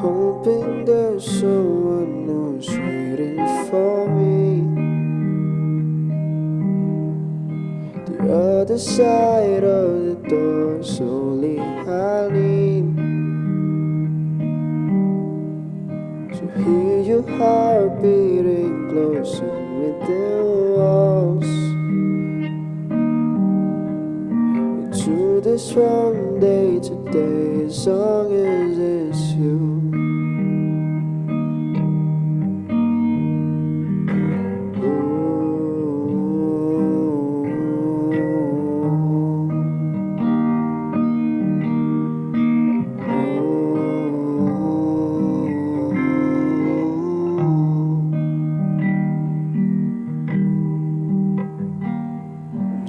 hoping there's someone who's waiting for me. The other side of the door, slowly I lean to hear your heart beating closer within walls. This from day to day, as long as it's you.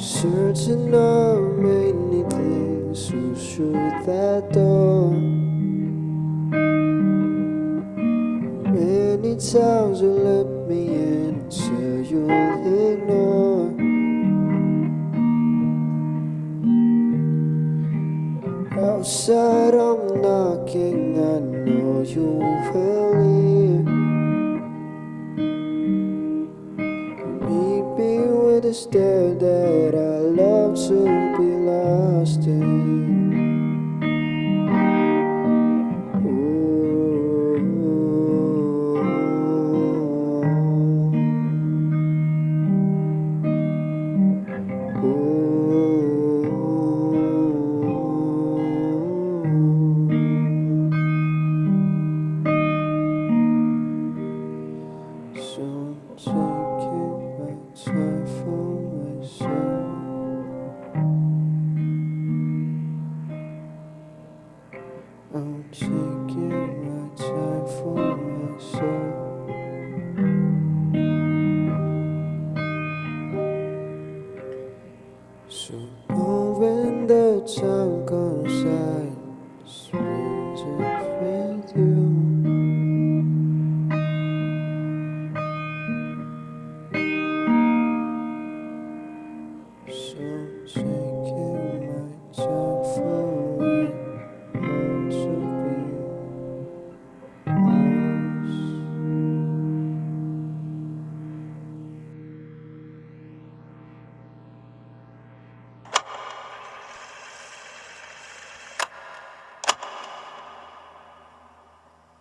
Certain of many things who through that door. Many times you let me in, so you'll ignore. Outside I'm knocking, I know you a stare that I love to be lost in. Ooh. Ooh. So I'm time comes, I spend it with you. So taking my time